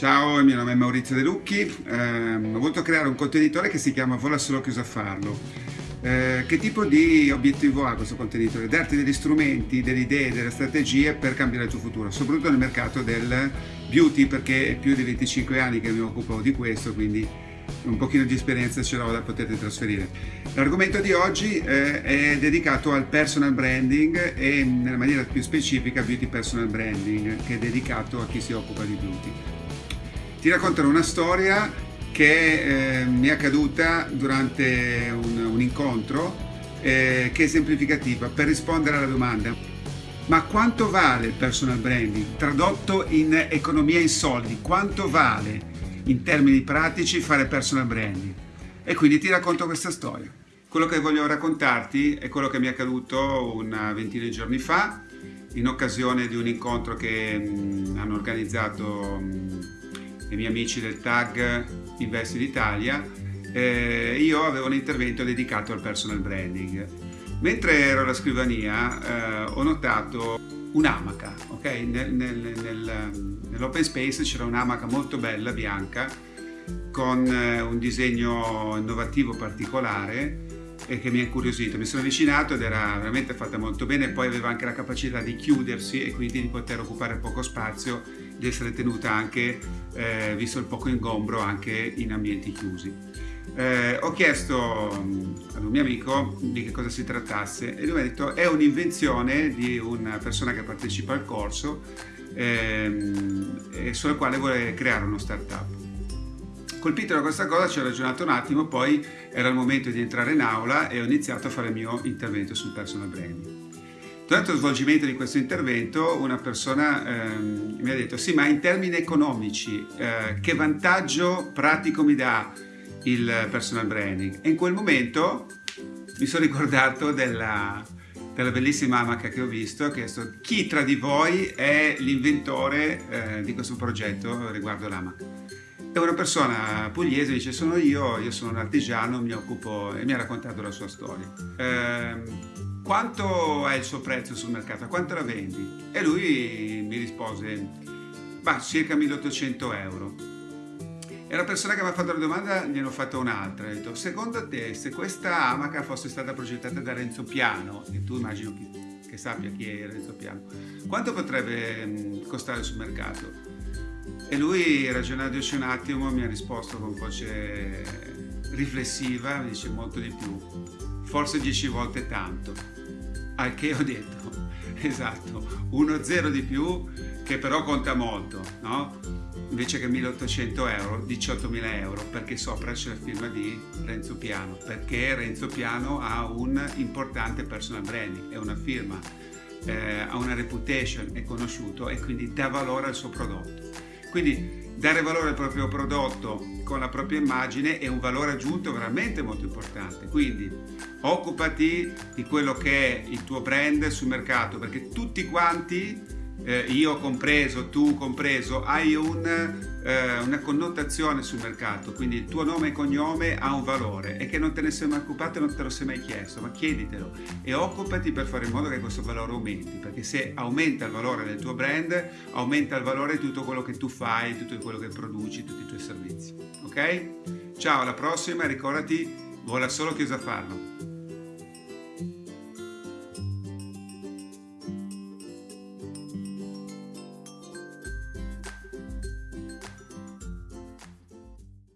Ciao, il mio nome è Maurizio De Lucchi, eh, ho voluto creare un contenitore che si chiama Vola solo chi usa farlo. Eh, che tipo di obiettivo ha questo contenitore? Darti degli strumenti, delle idee, delle strategie per cambiare il tuo futuro, soprattutto nel mercato del beauty perché è più di 25 anni che mi occupo di questo, quindi un pochino di esperienza ce l'ho da poter trasferire. L'argomento di oggi eh, è dedicato al personal branding e nella maniera più specifica beauty personal branding che è dedicato a chi si occupa di beauty. Ti racconterò una storia che eh, mi è accaduta durante un, un incontro eh, che è esemplificativa per rispondere alla domanda ma quanto vale il personal branding? Tradotto in economia in soldi, quanto vale in termini pratici fare personal branding? E quindi ti racconto questa storia. Quello che voglio raccontarti è quello che mi è accaduto una ventina di giorni fa in occasione di un incontro che mh, hanno organizzato mh, i miei amici del tag Investi d'Italia, eh, io avevo un intervento dedicato al personal branding. Mentre ero alla scrivania eh, ho notato un'amaca, ok? Nel, nel, nel, nell'open space c'era un'amaca molto bella, bianca, con eh, un disegno innovativo particolare e che mi ha incuriosito. Mi sono avvicinato ed era veramente fatta molto bene, poi aveva anche la capacità di chiudersi e quindi di poter occupare poco spazio, di essere tenuta anche, eh, visto il poco ingombro, anche in ambienti chiusi. Eh, ho chiesto mm, ad un mio amico di che cosa si trattasse e lui mi ha detto è un'invenzione di una persona che partecipa al corso ehm, sulla quale vuole creare uno startup. Colpito da questa cosa ci ho ragionato un attimo, poi era il momento di entrare in aula e ho iniziato a fare il mio intervento sul personal branding. Durante lo svolgimento di questo intervento una persona ehm, mi ha detto sì ma in termini economici eh, che vantaggio pratico mi dà il personal branding? E in quel momento mi sono ricordato della, della bellissima amaca che ho visto, ho chiesto chi tra di voi è l'inventore eh, di questo progetto riguardo l'amaca. E una persona pugliese dice sono io, io sono un artigiano, mi occupo e mi ha raccontato la sua storia. Eh, quanto è il suo prezzo sul mercato? Quanto la vendi? E lui mi rispose, bah, circa 1800 euro. E la persona che mi ha fatto la domanda gliene ho fatto un'altra, ho detto, secondo te se questa amaca fosse stata progettata da Renzo Piano, e tu immagino che, che sappia chi è Renzo Piano, quanto potrebbe mm, costare sul mercato? E lui, ragionandoci un attimo, mi ha risposto con voce riflessiva, mi dice molto di più, forse dieci volte tanto. Al che ho detto, esatto, uno zero di più che però conta molto, no? Invece che 1800 euro, 18.000 euro, perché sopra c'è la firma di Renzo Piano, perché Renzo Piano ha un importante personal branding, è una firma, eh, ha una reputation, è conosciuto e quindi dà valore al suo prodotto. Quindi dare valore al proprio prodotto con la propria immagine è un valore aggiunto veramente molto importante. Quindi occupati di quello che è il tuo brand sul mercato perché tutti quanti eh, io compreso, tu compreso, hai un, eh, una connotazione sul mercato, quindi il tuo nome e cognome ha un valore e che non te ne sei mai occupato e non te lo sei mai chiesto, ma chieditelo e occupati per fare in modo che questo valore aumenti, perché se aumenta il valore del tuo brand, aumenta il valore di tutto quello che tu fai, tutto quello che produci, tutti i tuoi servizi. Ok? Ciao, alla prossima ricordati, vola solo chi usa farlo.